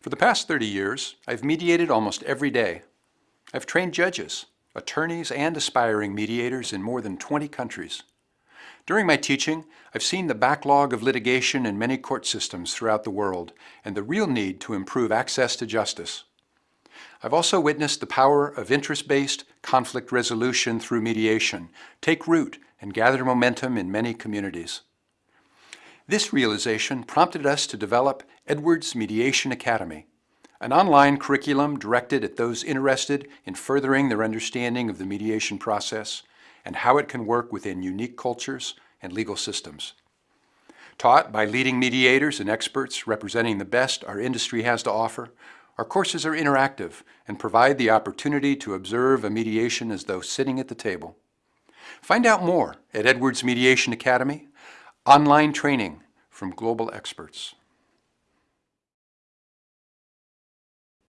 For the past 30 years, I've mediated almost every day. I've trained judges, attorneys, and aspiring mediators in more than 20 countries. During my teaching, I've seen the backlog of litigation in many court systems throughout the world and the real need to improve access to justice. I've also witnessed the power of interest-based conflict resolution through mediation take root and gather momentum in many communities. This realization prompted us to develop Edwards Mediation Academy, an online curriculum directed at those interested in furthering their understanding of the mediation process and how it can work within unique cultures and legal systems. Taught by leading mediators and experts representing the best our industry has to offer, our courses are interactive and provide the opportunity to observe a mediation as though sitting at the table. Find out more at Edwards Mediation Academy online training from global experts.